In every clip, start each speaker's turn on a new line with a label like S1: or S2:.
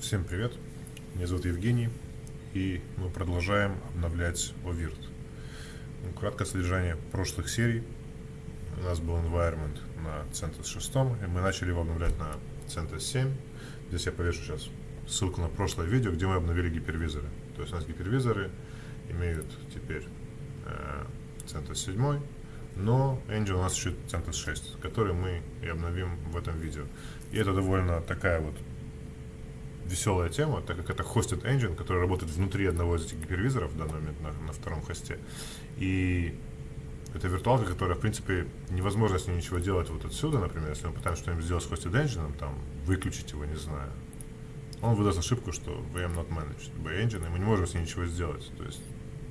S1: Всем привет, меня зовут Евгений, и мы продолжаем обновлять OVIRT. Ну, краткое содержание прошлых серий. У нас был environment на CentOS 6, и мы начали его обновлять на CentOS 7. Здесь я повешу сейчас ссылку на прошлое видео, где мы обновили гипервизоры. То есть у нас гипервизоры имеют теперь э, CentOS 7, но engine у нас еще CentOS 6, который мы и обновим в этом видео. И это довольно такая вот веселая тема, так как это hosted engine, который работает внутри одного из этих гипервизоров в данный момент на, на втором хосте. И это виртуалка, которая, в принципе, невозможно с ней ничего делать вот отсюда, например, если мы пытаемся что-нибудь сделать с hosted engine, там, выключить его, не знаю. Он выдаст ошибку, что VM not managed by engine, и мы не можем с ней ничего сделать. То есть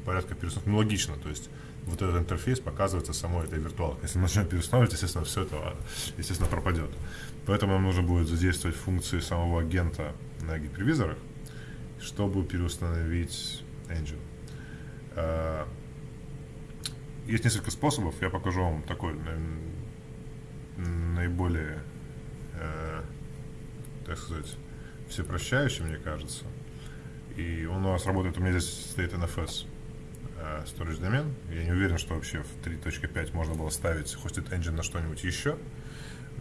S1: порядка перестановки, ну, логично, то есть вот этот интерфейс показывается самой этой виртуалкой. Если мы начнем переустанавливать, естественно, все это, естественно, пропадет. Поэтому нам нужно будет задействовать функции самого агента на гипервизорах, чтобы переустановить engine. А, есть несколько способов, я покажу вам такой наиболее, э, так сказать, всепрощающий, мне кажется. И он у нас работает, у меня здесь стоит NFS э, storage домен. Я не уверен, что вообще в 3.5 можно было ставить hosted engine на что-нибудь еще.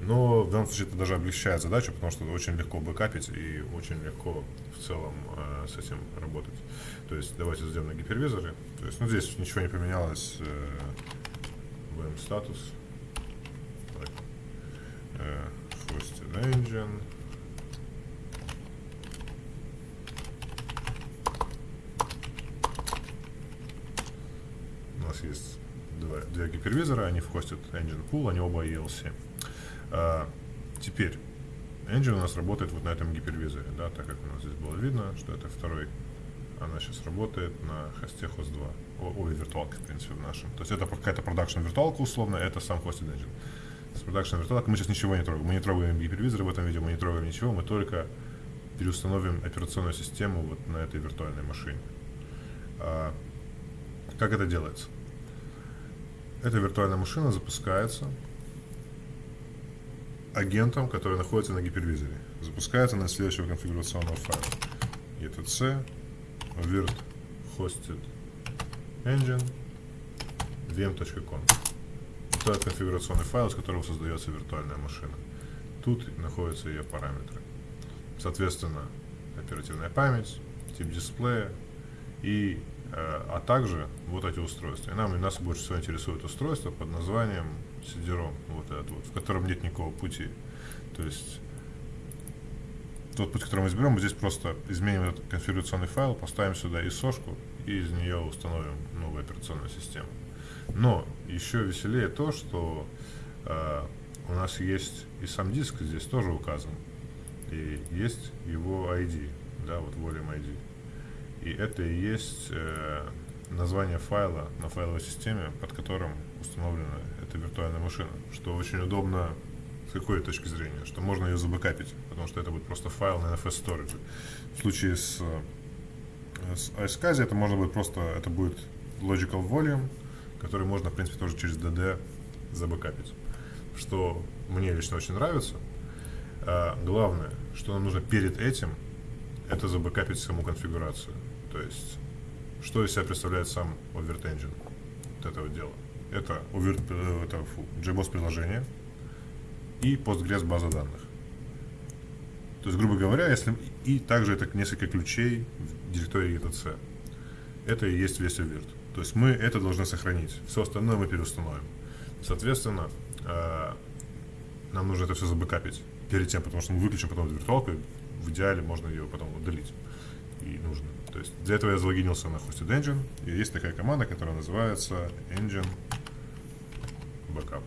S1: Но в данном случае это даже облегчает задачу, потому что очень легко бэкапить и очень легко в целом э, с этим работать. То есть давайте сделаем на гипервизоре. То есть, ну, здесь ничего не поменялось. Э, VM статус. Э, hosted engine. У нас есть два, два гипервизора, они вхостят engine pool, они оба ELC. А, теперь, engine у нас работает вот на этом гипервизоре, да, так как у нас здесь было видно, что это второй, она сейчас работает на хосте host 2, ой, виртуалке, в принципе, в нашем. То есть это какая-то продакшн виртуалка условно, это сам hosted engine. С продакшн виртуалкой мы сейчас ничего не трогаем, мы не трогаем гипервизоры в этом видео, мы не трогаем ничего, мы только переустановим операционную систему вот на этой виртуальной машине. А, как это делается? Эта виртуальная машина запускается агентом, который находится на гипервизоре. Запускается на следующего конфигурационного файла. etc virt hosted engine vm.com. Это конфигурационный файл, с которого создается виртуальная машина. Тут находятся ее параметры. Соответственно, оперативная память, тип дисплея и э, а также вот эти устройства. И нам и нас больше всего интересует устройство под названием CD-ROM, вот этот вот, в котором нет никакого пути. То есть тот путь, который мы изберем, мы здесь просто изменим этот конфигурационный файл, поставим сюда ISO-шку и из нее установим новую операционную систему. Но еще веселее то, что э, у нас есть и сам диск здесь тоже указан, и есть его ID, да, вот volume ID. И это и есть э, название файла на файловой системе, под которым установлена эта виртуальная машина, что очень удобно с какой точки зрения, что можно ее забэкапить, потому что это будет просто файл на NFS Storage. В случае с, э, с iSCSI это можно будет просто, это будет logical volume, который можно, в принципе, тоже через DD забэкапить, что мне лично очень нравится. А главное, что нам нужно перед этим, это забэкапить саму конфигурацию. То есть, что из себя представляет сам Overt Engine, вот это вот дело. Это, overt, э, это фу, JBoss приложение и Postgres база данных. То есть, грубо говоря, если и также это несколько ключей в директории etc. Это и есть весь Overt. То есть мы это должны сохранить. Все остальное мы переустановим. Соответственно, э, нам нужно это все забэкапить перед тем, потому что мы выключим потом виртуалку, в идеале можно ее потом удалить. И нужно. То есть для этого я залогинился на Hosted Engine, и есть такая команда, которая называется Engine Backup.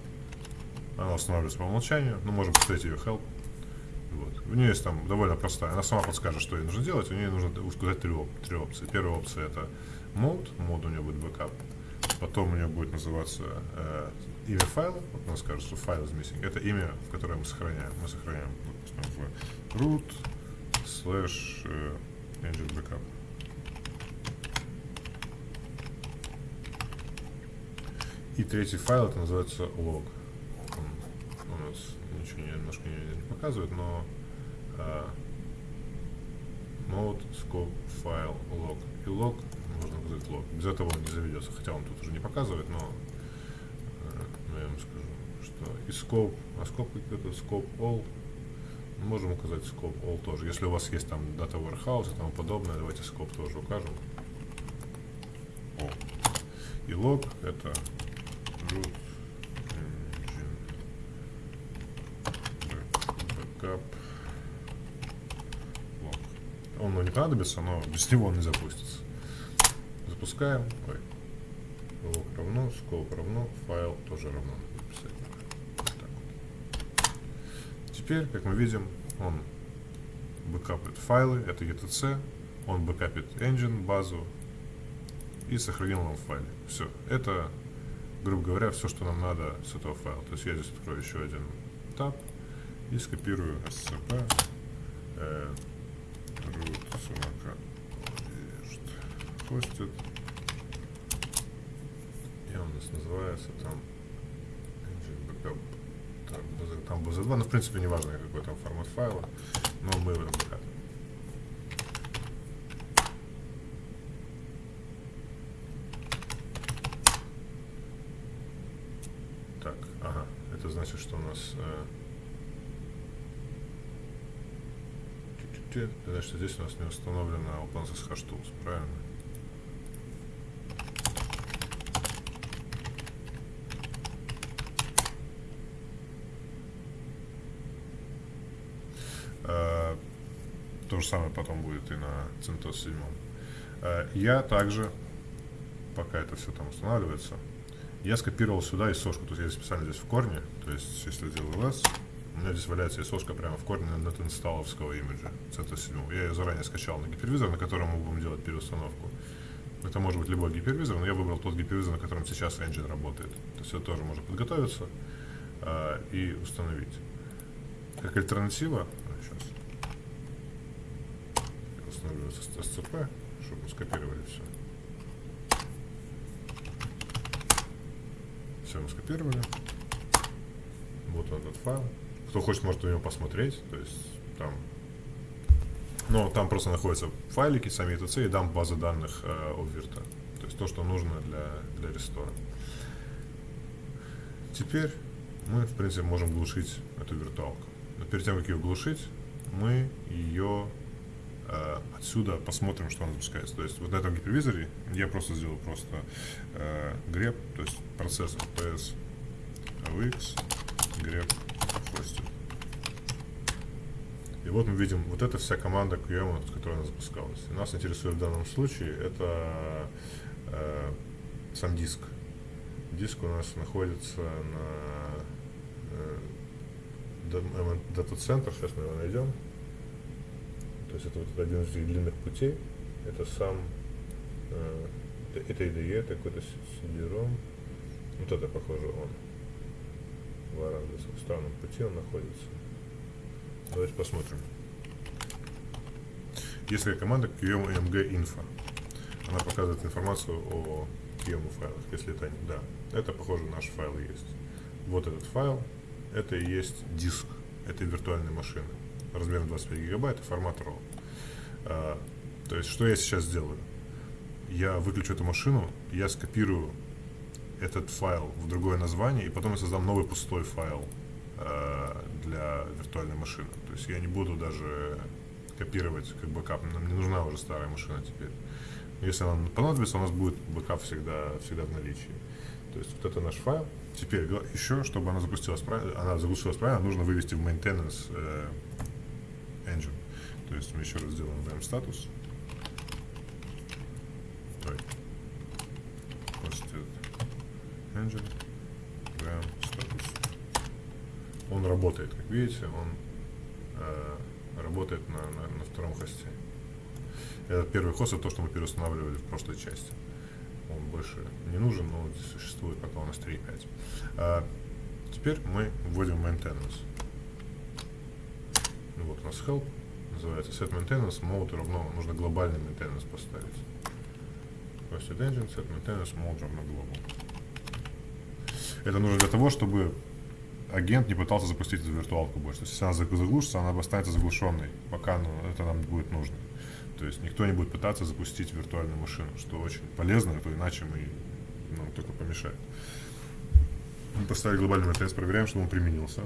S1: Она устанавливается по умолчанию, ну, можем поставить ее help. Вот. У нее есть там довольно простая, она сама подскажет, что ей нужно делать, у нее нужно указать три, оп три опции. Первая опция это mode, mode у нее будет backup, потом у нее будет называться э, имя файла, вот она скажет, что файл is missing, это имя, в которое мы сохраняем. Мы сохраняем, допустим, в root slash э, engine backup. И третий файл, это называется log. Он у нас ничего не, немножко не, не показывает, но а, scope file log. И log нужно указать log. Без этого он не заведется. Хотя он тут уже не показывает, но э, ну, я вам скажу, что и scope, а scope это scope all можем указать scope all тоже. Если у вас есть там data warehouse и тому подобное, давайте scope тоже укажем. All. И log это Он не понадобится, но без него он не запустится. Запускаем. Ой. Log равно, scope равно, файл тоже равно. Написать. Теперь, как мы видим, он бэкапит файлы, это etc, он бэкапит engine, базу и сохранил нам в файле. Все. Это, грубо говоря, все, что нам надо с этого файла. То есть я здесь открою еще один таб и скопирую scp э, root самокат хостит и он у нас называется там так, там BZ2, но в принципе не важно какой там формат файла, но мы обкатываем. Так, ага, это значит, что у нас э, значит, здесь у нас не установлена OpenSSH Tools, правильно? То же самое потом будет и на CentOS 7. Э, я также, пока это все там устанавливается, я скопировал сюда исошку. То есть я специально здесь в корне, то есть если я делаю less, у меня здесь валяется исошка прямо в корне над инсталловского имиджа CentOS 7. Я ее заранее скачал на гипервизор, на котором мы будем делать переустановку. Это может быть любой гипервизор, но я выбрал тот гипервизор, на котором сейчас engine работает. То есть это тоже можно подготовиться э, и установить. Как альтернатива, устанавливается SCP, чтобы скопировали все. Все мы скопировали. Вот этот файл. Кто хочет, может на него посмотреть. То есть там... Но там просто находятся файлики, сами ETC и дам базы данных э, Обверта. То есть то, что нужно для, для рестора. Теперь мы, в принципе, можем глушить эту виртуалку. Но перед тем, как ее глушить, мы ее отсюда посмотрим, что он запускается. То есть вот на этом гипервизоре я просто сделал просто э, grep, то есть процессор PS AVX grep хостит. И вот мы видим, вот эта вся команда QM, с она запускалась. И нас интересует в данном случае это э, сам диск. Диск у нас находится на э, дата-центр, сейчас мы его найдем. То есть это вот один из длинных путей. Это сам, э, это IDE, это какой-то CD-ROM. Вот это, похоже, он. В Арандесах странном пути он находится. Давайте посмотрим. Есть такая команда QMMG Info. Она показывает информацию о QM файлах, если это да. Это, похоже, наш файл есть. Вот этот файл, это и есть диск этой виртуальной машины размером 25 гигабайт и формат RAW. А, то есть, что я сейчас сделаю? Я выключу эту машину, я скопирую этот файл в другое название, и потом я создам новый пустой файл э, для виртуальной машины. То есть я не буду даже копировать как бэкап. Нам не нужна уже старая машина теперь. Если нам понадобится, у нас будет бэкап всегда, всегда в наличии. То есть вот это наш файл. Теперь еще, чтобы она запустилась она запустилась правильно, нужно вывести в maintenance э, engine. То есть мы еще раз сделаем VM status. Ой. Hosted engine. VM status. Он работает, как видите, он э, работает на, на, на втором хосте. Этот первый хост это то, что мы переустанавливали в прошлой части. Он больше не нужен, но он существует пока у нас 3.5. А, теперь мы вводим maintenance. Вот у нас help называется set maintenance mode равно, нужно глобальный maintenance поставить. Hosted engine set maintenance mode равно global. Это нужно для того, чтобы агент не пытался запустить эту виртуалку больше. То есть, если она заглушится, она останется заглушенной, пока ну, это нам будет нужно. То есть никто не будет пытаться запустить виртуальную машину, что очень полезно, а то иначе мы нам только помешает. Мы поставили глобальный maintenance, проверяем, что он применился.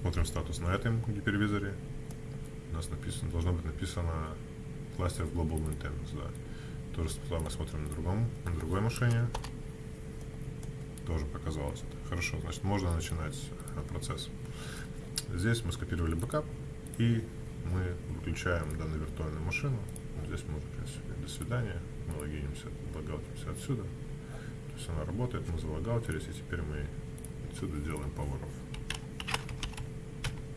S1: Смотрим статус на этом гипервизоре. У нас написано, должно быть написано кластер Global Maintenance, да. То же самое смотрим на другом, на другой машине. Тоже показалось это. Хорошо, значит, можно начинать э, процесс. Здесь мы скопировали бэкап и мы выключаем данную виртуальную машину. Здесь мы уже, в принципе, до свидания. Мы логинимся, логаутимся отсюда. То есть она работает, мы залогаутились, и теперь мы отсюда делаем off.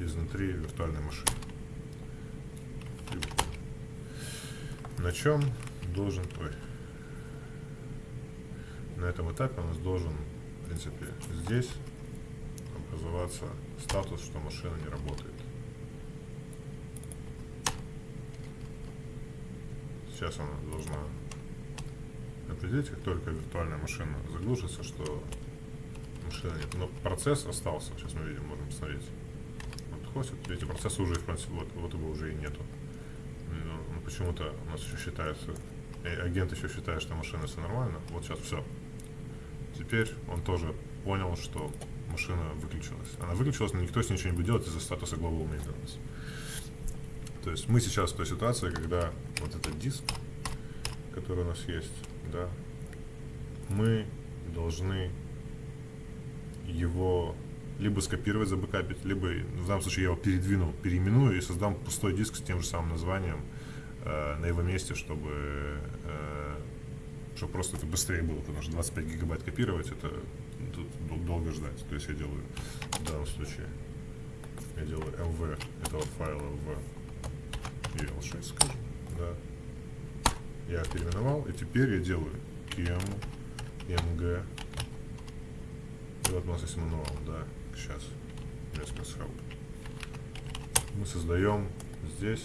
S1: Изнутри виртуальной машины. На чем должен... Ой. На этом этапе у нас должен, в принципе, здесь образоваться статус, что машина не работает. Сейчас она должна определить, как только виртуальная машина заглушится, что машина нет. Но процесс остался. Сейчас мы видим, можем посмотреть. Вот хостит. Видите, процесса уже, в принципе, вот, вот его уже и нету. Но, но почему-то у нас еще считается, э, агент еще считает, что машина все нормально. Вот сейчас все. Теперь он тоже понял, что машина выключилась. Она выключилась, но никто с ней ничего не будет делать из-за статуса Global Maintenance. То есть мы сейчас в той ситуации, когда вот этот диск, который у нас есть, да, мы должны его либо скопировать, забэкапить, либо в данном случае я его передвину, переименую и создам пустой диск с тем же самым названием э, на его месте, чтобы, э, чтобы просто это быстрее было, потому что 25 гигабайт копировать это тут долго ждать. То есть я делаю в данном случае я делаю mv этого файла в EL6, скажем, да. Я переименовал, и теперь я делаю km mg вот у нас есть мануал, да, сейчас Response Help. Мы создаем здесь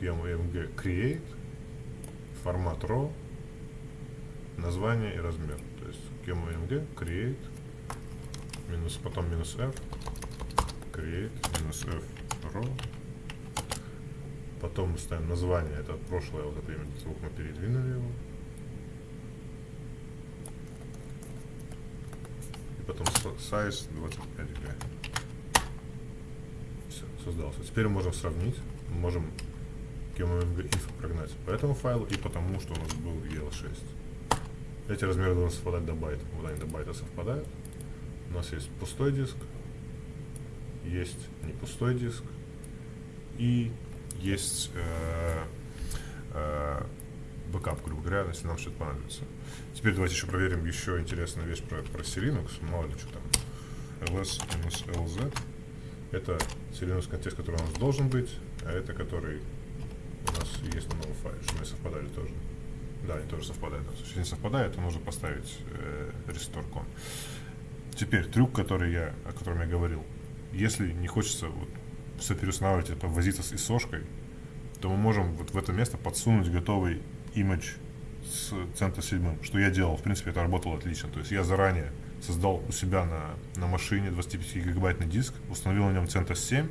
S1: kmg create, формат raw, название и размер. То есть kmng create, минус, потом минус f, create, минус f raw. Потом мы ставим название, это прошлое, вот это именно звук мы передвинули его. Потом size 25 г. Все, создался. Теперь можем сравнить, можем qemu-img info прогнать по этому файлу и потому, что у нас был EL6. Эти размеры должны совпадать до байта. Вот они до байта совпадают. У нас есть пустой диск, есть не пустой диск и есть э, э, бэкап, грубо говоря, если нам что-то понадобится. Теперь давайте еще проверим еще интересную вещь про, про Selinux. Мало ли что там. ls-lz это Selinux контекст, который у нас должен быть, а это который у нас есть на новом файле, чтобы они совпадали тоже. Да, они тоже совпадают. Если не совпадает, то нужно поставить э, restore con. Теперь трюк, который я, о котором я говорил. Если не хочется вот, все переустанавливать и повозиться с исошкой, то мы можем вот в это место подсунуть готовый image с центра седьмым, что я делал. В принципе, это работало отлично. То есть я заранее создал у себя на, на машине 25 гигабайтный диск, установил на нем центр 7,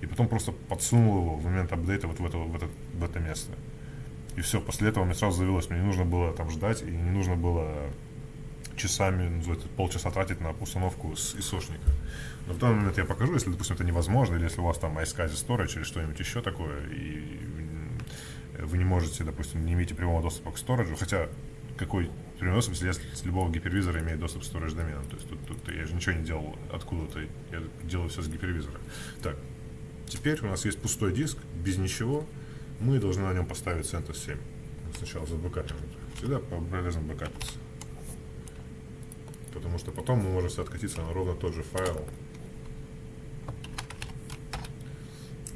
S1: и потом просто подсунул его в момент апдейта вот в это, в это, в это место. И все, после этого мне сразу завелось, мне не нужно было там ждать, и не нужно было часами, ну, полчаса тратить на установку с исошника. Но в данный момент я покажу, если, допустим, это невозможно, или если у вас там iSCSI Storage или что-нибудь еще такое, и вы не можете, допустим, не имеете прямого доступа к сториджу, хотя какой прямой доступ, если с любого гипервизора имеет доступ к storage доменам. То есть тут, тут я же ничего не делал откуда-то, я делаю все с гипервизора. Так, теперь у нас есть пустой диск, без ничего, мы должны на нем поставить CentOS 7. Сначала забэкапим. Всегда полезно бэкапиться. Потому что потом мы можем откатиться на ровно тот же файл,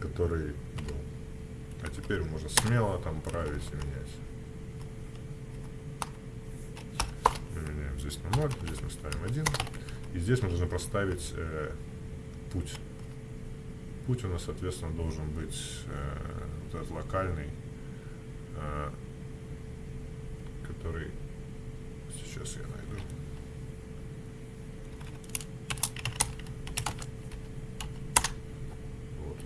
S1: который был. А теперь можно смело там править и менять. Меняем здесь на 0, здесь мы ставим 1. И здесь мы должны проставить э, путь. Путь у нас, соответственно, должен быть э, вот этот локальный, э, который сейчас я найду. Вот.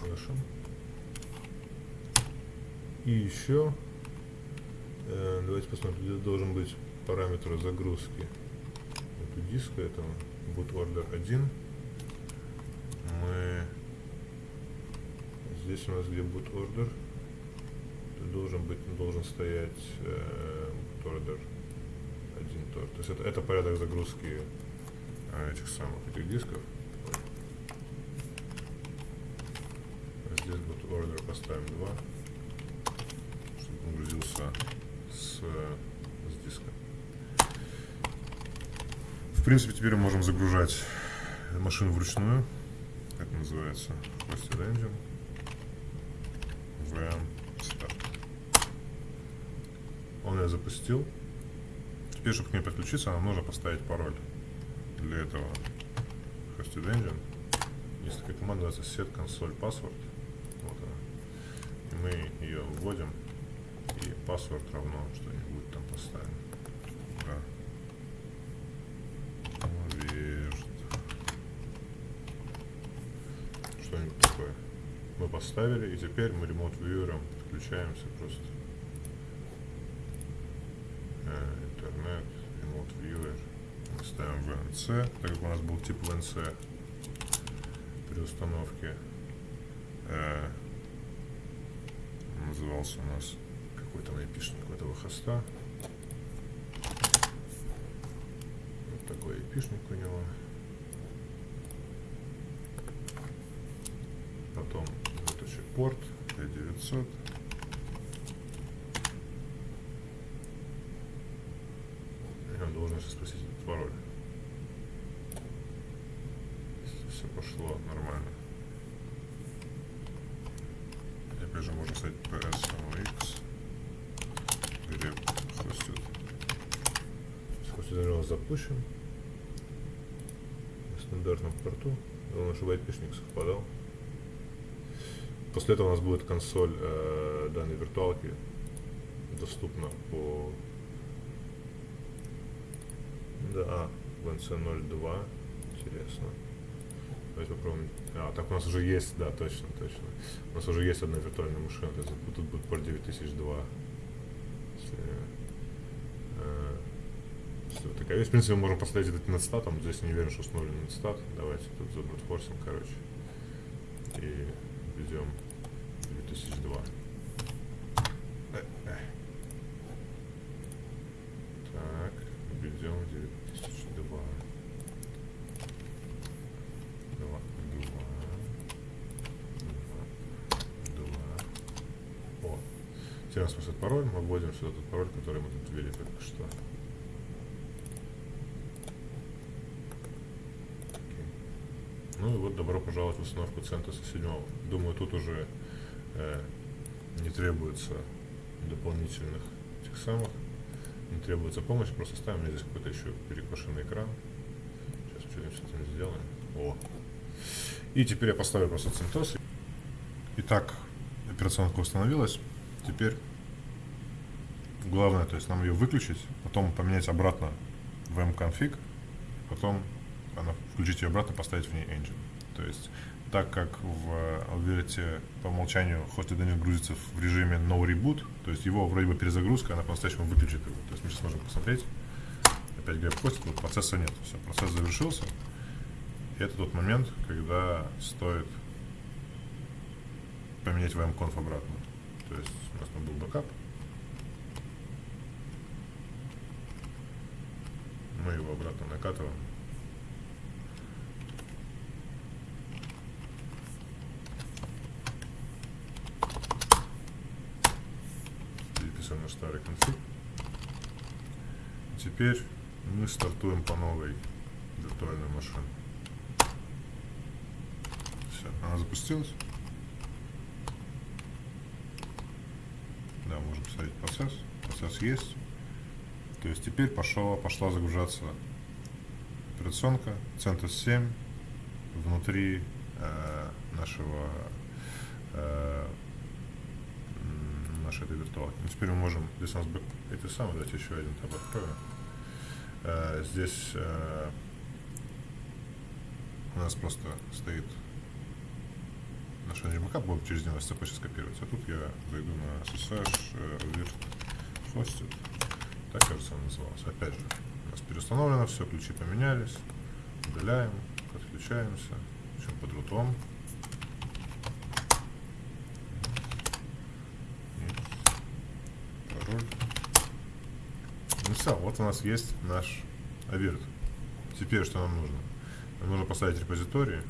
S1: Хорошо. И еще, э, давайте посмотрим, здесь должен быть параметр загрузки эту диска, это boot order 1. Мы здесь у нас где boot order, должен быть, должен стоять э, boot order 1 тоже. То есть это, это порядок загрузки э, этих самых этих дисков. Здесь boot order поставим 2 грузился с, с диска. В принципе, теперь мы можем загружать машину вручную. Как называется? Hosted Engine. VM Start. Он я запустил. Теперь, чтобы к ней подключиться, нам нужно поставить пароль. Для этого Hosted Engine. Есть такая команда, называется set console password. Вот она. И мы ее вводим паспорт равно что-нибудь там поставим. Да. Вежд. Что-нибудь такое. Мы поставили, и теперь мы ремонт вьюером подключаемся просто. Э, интернет, ремонт вьюер. Ставим VNC, так как у нас был тип VNC при установке. Э, назывался у нас какой там айпишник этого хоста. Вот такой айпишник у него. Потом вот еще порт P900. И он должен сейчас спросить этот пароль. Все пошло нормально. Опять же можно ставить PS где хостит. Запущен. На стандартном порту. Главное, чтобы айпишник совпадал. После этого у нас будет консоль э, данной виртуалки доступна по да, а, VNC02. Интересно. Давайте попробуем. А, так у нас уже есть, да, точно, точно. У нас уже есть одна виртуальная машина. Тут будет порт 9002 вот такая вещь. В принципе, мы можем поставить этот нетстатом. Здесь не уверен, что установлен нетстат. Давайте тут забрутфорсим, короче. И введем 2002. Так, введем 2002. Два, два, два, два. О, теперь у нас просто пароль. Мы вводим сюда тот пароль, который мы тут ввели только что. Ну и вот добро пожаловать в установку Центоса 7. Думаю, тут уже э, не требуется дополнительных тех самых, не требуется помощь, просто ставим здесь какой-то еще перекошенный экран. Сейчас что-нибудь с этим сделаем. О! И теперь я поставлю просто Центос. Итак, операционка установилась. Теперь главное, то есть нам ее выключить, потом поменять обратно в mconfig, потом она, включить ее обратно, поставить в ней engine. То есть, так как в А в oVirt'е по умолчанию hosted engine грузится в режиме no reboot, то есть его вроде бы перезагрузка, она по-настоящему выключит его. То есть мы сейчас можем посмотреть, опять grep hosted, вот процесса нет, все, процесс завершился. И это тот момент, когда стоит поменять vmconf обратно. То есть у нас там был бэкап, мы его обратно накатываем. на старый конфиг. Теперь мы стартуем по новой виртуальной машине. Все, она запустилась. Да, можем поставить процесс. Процесс есть. То есть теперь пошла, пошла загружаться операционка CentOS 7 внутри э, нашего э, нашей этой виртуалки. Ну, теперь мы можем, у нас эти самые, давайте еще один таб откроем. Э, здесь э, у нас просто стоит наш backup будет через него SCP сейчас копировать. А тут я зайду на SSH э, virt hosted. Так, кажется, он назывался. Опять же, у нас переустановлено все, ключи поменялись. Удаляем, отключаемся. Все под рутом. И пароль. Все, вот у нас есть наш авирт. Теперь что нам нужно? Нам нужно поставить репозиторий.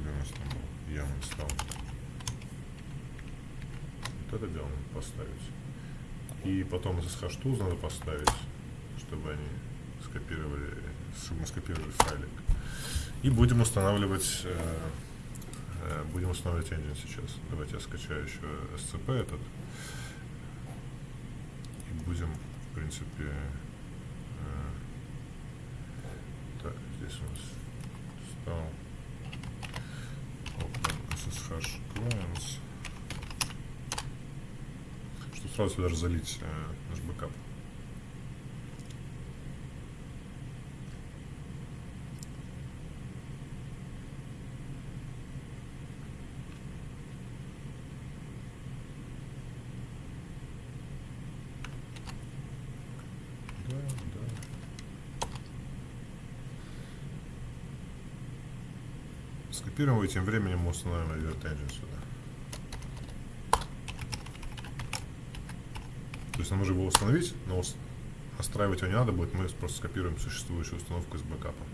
S1: Где у нас там был? Я стал. Вот это дело надо поставить. И потом SSH tools надо поставить, чтобы они скопировали, чтобы мы скопировали файлик. И будем устанавливать, э, э, будем устанавливать engine сейчас. Давайте я скачаю еще SCP этот. И будем, принципе, э, так, здесь у нас стал open ssh clients. Чтобы сразу сюда залить э, наш бэкап. Да, да. Скопируем и тем временем мы установим Engine сюда. То есть нам нужно его установить, но настраивать его не надо будет, мы просто скопируем существующую установку с бэкапом.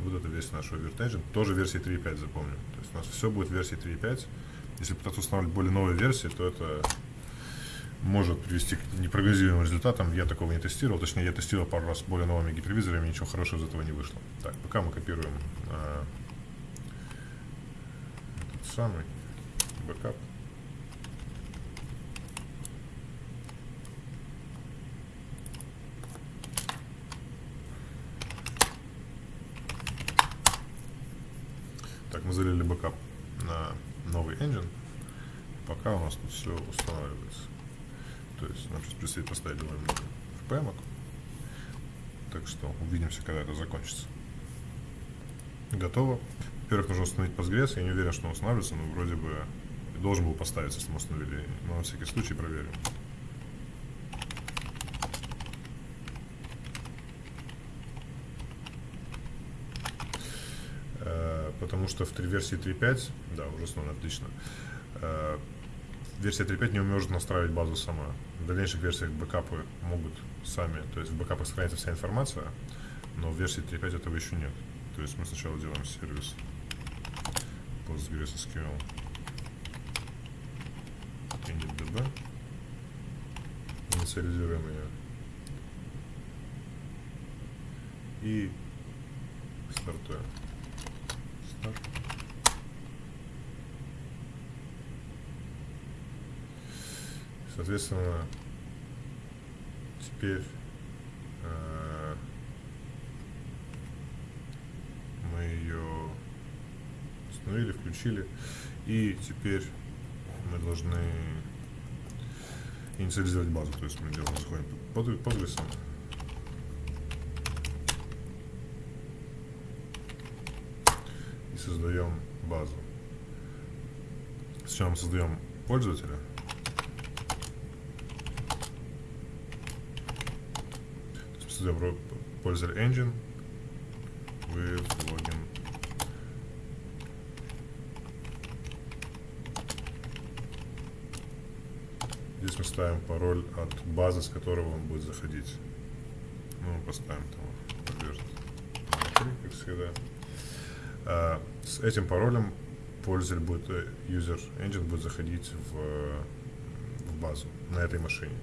S1: Вот это весь наш Engine, тоже версии 3.5 запомним. То есть у нас все будет версии 3.5. Если пытаться устанавливать более новые версии, то это может привести к непрогнозируемым результатам. Я такого не тестировал, точнее я тестировал пару раз с более новыми гипервизорами, ничего хорошего из этого не вышло. Так, пока мы копируем этот самый бэкап. Так, мы залили бэкап на новый engine. Пока у нас тут все устанавливается. То есть нам сейчас предстоит поставить довольно много RPM. Так что увидимся, когда это закончится. Готово. Во-первых, нужно установить Postgres. Я не уверен, что он устанавливается, но вроде бы должен был поставиться, если мы установили. Но на всякий случай проверим. Э, Потому что в версии 3.5, да, уже установлено, отлично. Э, Версия 3.5 не может настраивать базу сама. В дальнейших версиях бэкапы могут сами, то есть в бэкапах сохраняется вся информация, но в версии 3.5 этого еще нет. То есть мы сначала делаем сервис PostgreSQL initdb, инициализируем ее и стартуем. Старт. Соответственно, теперь э, мы ее включили, и теперь мы должны инициализировать базу. То есть мы делаем, заходим под Postgres, и создаем базу. Сначала мы создаем пользователя, создаем пользователь engine with login. Здесь мы ставим пароль от базы, с которого он будет заходить. Ну, мы поставим там внутри, как всегда. А, с этим паролем пользователь будет, э, user engine будет заходить в, в базу на этой машине.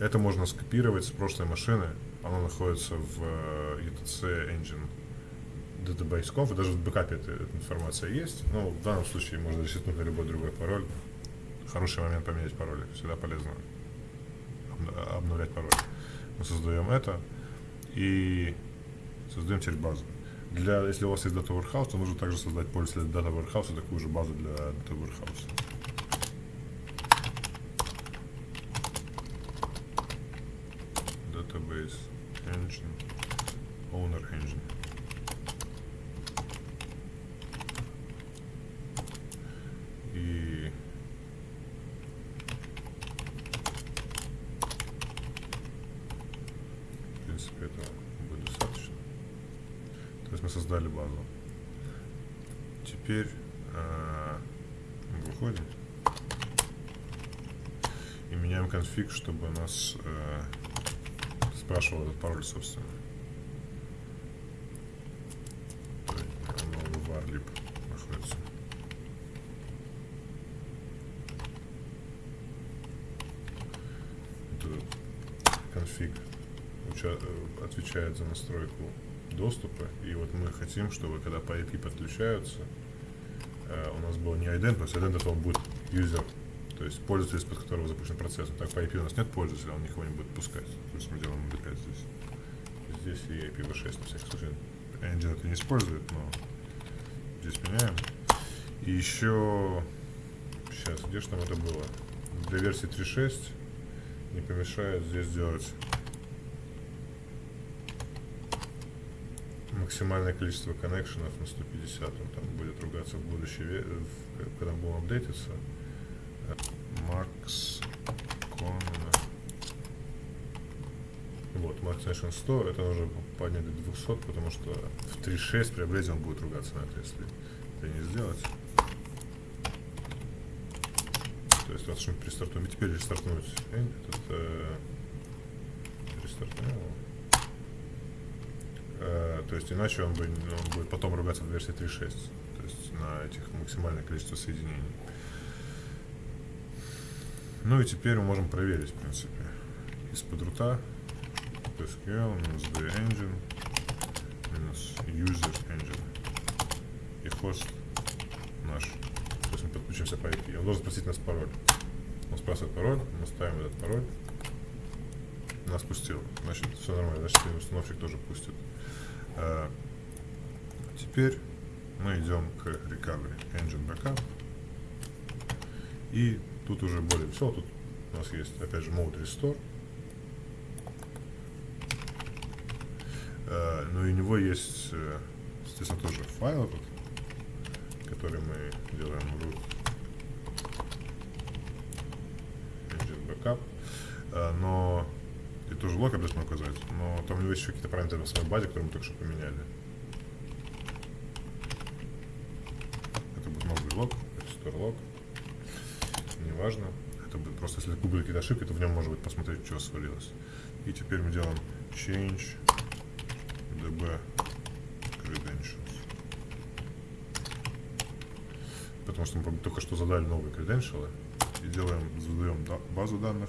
S1: Это можно скопировать с прошлой машины. Оно находится в э, ETC Engine Database Conf. Даже в бэкапе эта, эта информация есть. Но в данном случае можно ресетнуть на любой другой пароль. Хороший момент поменять пароль. Всегда полезно обновлять пароль. Мы создаем это и создаем теперь базу. Для, если у вас есть Data Warehouse, то нужно также создать пользователя Data Warehouse такую же базу для Data Warehouse. Database Engine Owner Engine. принципе, этого будет достаточно. То есть мы создали базу. Теперь э, выходим и меняем конфиг, чтобы нас э, спрашивал этот пароль, собственно. Конфиг отвечает за настройку доступа. И вот мы хотим, чтобы когда по IP подключаются, э, у нас был не ident, то есть ident это он будет user, то есть пользователь, из-под которого запущен процесс. Так по IP у нас нет пользователя, он никого не будет пускать. То есть мы делаем MD5 здесь. Здесь и IPv6 на всякий случай. Engine это не использует, но здесь меняем. И еще сейчас, где же там это было? Для версии 3.6 не помешает здесь сделать максимальное количество коннекшенов на 150. Он там будет ругаться в в- когда будем апдейтиться. Макс. Вот, Max Nation 100, это нужно поднять до 200, потому что в 3.6 при апгрейде он будет ругаться на это, если это не сделать. То есть, раз уж мы перестартуем, и теперь рестартнуть э. Э, то есть, иначе он, бы, он будет потом ругаться в версии 3.6, то есть на этих максимальное количество соединений. Ну и теперь мы можем проверить, в принципе, из-под рута SQL минус the engine минус user engine и хост наш. То есть мы подключимся по IP. Он должен спросить нас пароль. Он спрашивает пароль, мы ставим этот пароль. Нас пустил. Значит, все нормально. Значит, установщик тоже пустит. А, теперь мы идем к recovery engine backup. И тут уже более все. Тут у нас есть, опять же, mode restore. Э, Но и у него есть, э, естественно, тоже файл этот, который мы делаем root engine backup. Э, Но тоже лог обязательно указать. Но там у него есть еще какие-то параметры на самой базе, которые мы только что поменяли. Это будет новый лог, restore log. Неважно. Это будет просто, если были какие-то ошибки, то в нем может быть посмотреть, что свалилось. И теперь мы делаем change db credentials. Потому что мы только что задали новые credentials и делаем, задаем да- базу данных.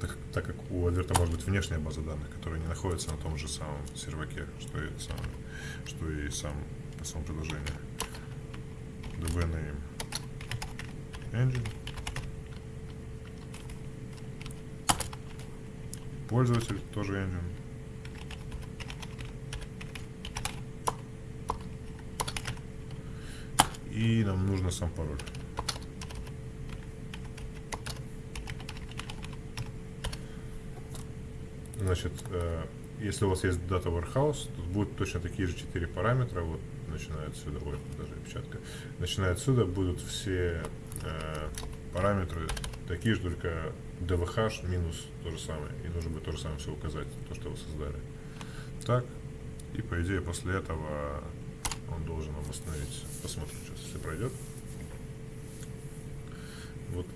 S1: Так, так как у Альверта может быть внешняя база данных, которая не находится на том же самом серваке, что и, сам, что и сам, само приложение. db name engine. Пользователь тоже engine. И нам нужно сам пароль. Значит, э, если у вас есть Data Warehouse, то будут точно такие же четыре параметра. Вот начиная отсюда, ой, даже опечатка. Начиная отсюда будут все э, параметры такие же, только dvh минус то же самое. И нужно будет то же самое все указать, то, что вы создали. Так. И по идее после этого он должен нам восстановить. Посмотрим сейчас, если пройдет. Вот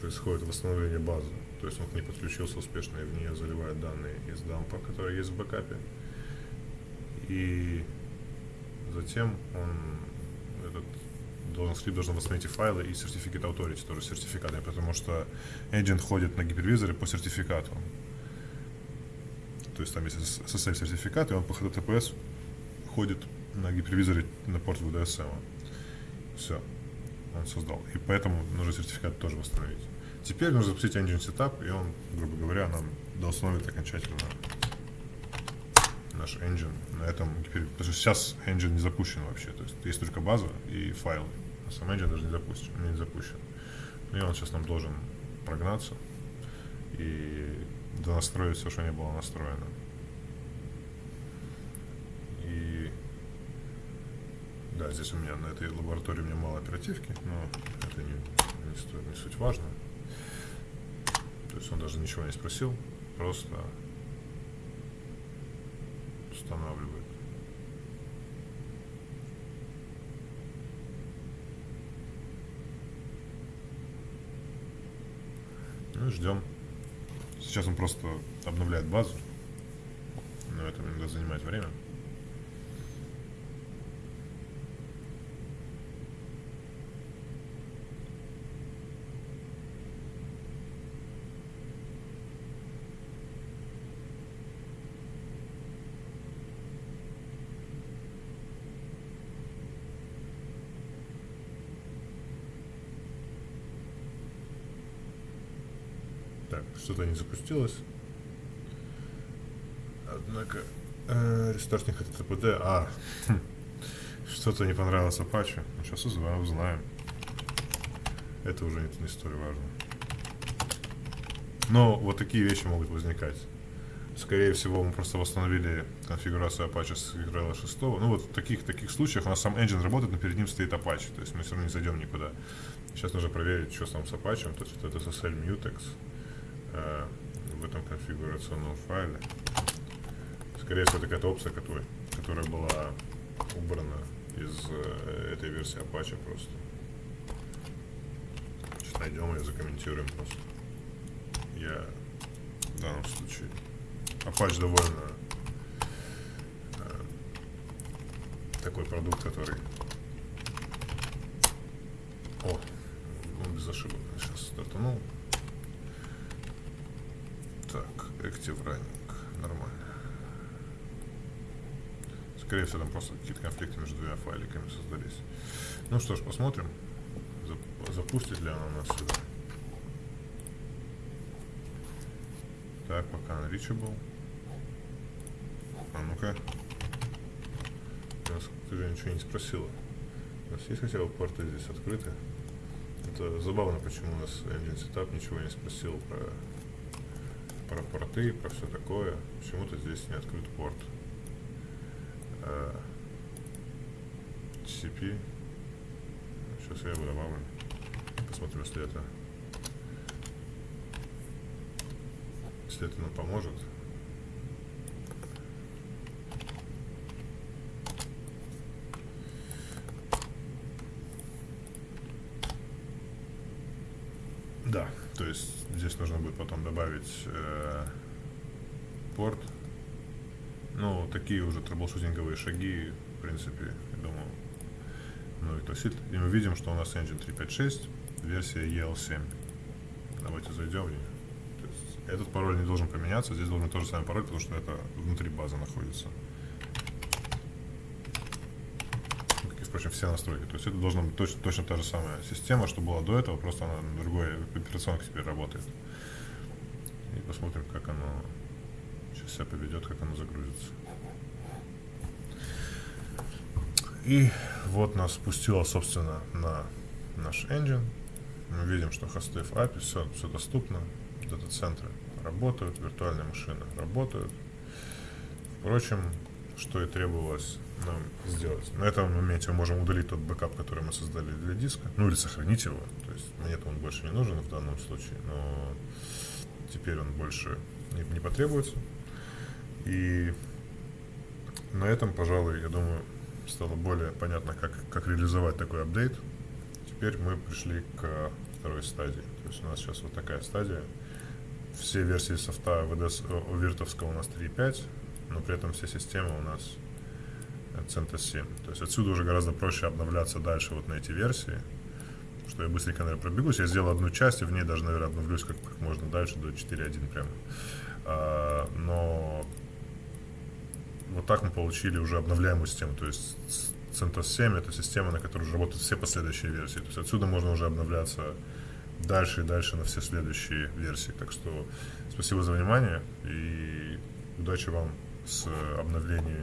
S1: происходит восстановление базы. То есть он к ней подключился успешно и в нее заливает данные из дампа, которые есть в бэкапе. И затем он этот должен скрипт должен восстановить файлы и сертификат authority, тоже сертификаты, потому что agent ходит на гипервизоре по сертификату. То есть там есть SSL сертификат, и он по HTTPS ходит на гипервизоре на порт VDSM. Все, он создал. И поэтому нужно сертификат тоже восстановить. Теперь нужно запустить engine setup, и он, грубо говоря, нам доустановит окончательно наш engine на этом. Потому что сейчас engine не запущен вообще. То есть есть только база и файлы. А сам engine даже не запущен. Не запущен. Ну и он сейчас нам должен прогнаться и донастроить все, что не было настроено. И да, здесь у меня на этой лаборатории у меня мало оперативки, но это не, не, стоит, не суть важно. То есть он даже ничего не спросил, просто устанавливает. Ну и ждем. Сейчас он просто обновляет базу, но это иногда занимает время. Так, что-то не запустилось. Однако, э, рестартинг это ТПД. А, что-то не понравилось Apache. Ну, сейчас узнаем. Это уже не, не столь важно. Но вот такие вещи могут возникать. Скорее всего, мы просто восстановили конфигурацию Apache с Xrel 6. Ну вот в таких, таких случаях у нас сам engine работает, но перед ним стоит Apache. То есть мы все равно не зайдем никуда. Сейчас нужно проверить, что там с Apache. То есть это SSL Mutex э, в этом конфигурационном файле. Скорее всего, это какая-то опция, которая, которая была убрана из э, этой версии Apache просто. Сейчас найдем и закомментируем просто. Я в данном случае Apache довольно э, такой продукт, который... О, он без ошибок сейчас стартанул. Так, Active Running. Нормально. Скорее всего, там просто какие-то конфликты между двумя файликами создались. Ну что ж, посмотрим, запустит ли она нас сюда. Так, пока unreachable. А ну-ка. Ты же ничего не спросила. У нас есть хотя бы порты здесь открыты? Это забавно, почему у нас engine setup ничего не спросил про про порты, про все такое. Почему-то здесь не открыт порт. TCP. Сейчас я его добавлю. Посмотрим, если это если это нам поможет. Да, то есть здесь нужно будет потом добавить э, порт. Ну, такие уже трэблшутинговые шаги, в принципе, я думаю, ну и есть, и мы видим, что у нас engine 356, версия EL7. Давайте зайдем в нее. Этот пароль не должен поменяться, здесь должен тот же самый пароль, потому что это внутри базы находится. Впрочем, все настройки. То есть это должна быть точно, точно та же самая система, что была до этого, просто она на другой операционке теперь работает. И посмотрим, как оно сейчас себя поведет, как оно загрузится. И вот нас пустило, собственно, на наш engine. Мы видим, что хосты в up, все, все доступно. Дата-центры работают, виртуальные машины работают. Впрочем, что и требовалось нам сделать. На этом моменте мы можем удалить тот бэкап, который мы создали для диска, ну или сохранить его. То есть мне он больше не нужен в данном случае, но теперь он больше не, потребуется. И на этом, пожалуй, я думаю, стало более понятно, как, как реализовать такой апдейт. Теперь мы пришли к второй стадии. То есть у нас сейчас вот такая стадия. Все версии софта VDS, у Виртовского у нас 3.5, но при этом все системы у нас CentOS 7. То есть отсюда уже гораздо проще обновляться дальше вот на эти версии. Что я быстренько, наверное, пробегусь. Я сделал одну часть, и в ней даже, наверное, обновлюсь как, как можно дальше, до 4.1 прямо. А, но вот так мы получили уже обновляемую систему. То есть CentOS 7 это система, на которой уже работают все последующие версии. То есть отсюда можно уже обновляться дальше и дальше на все следующие версии. Так что спасибо за внимание и удачи вам с обновлением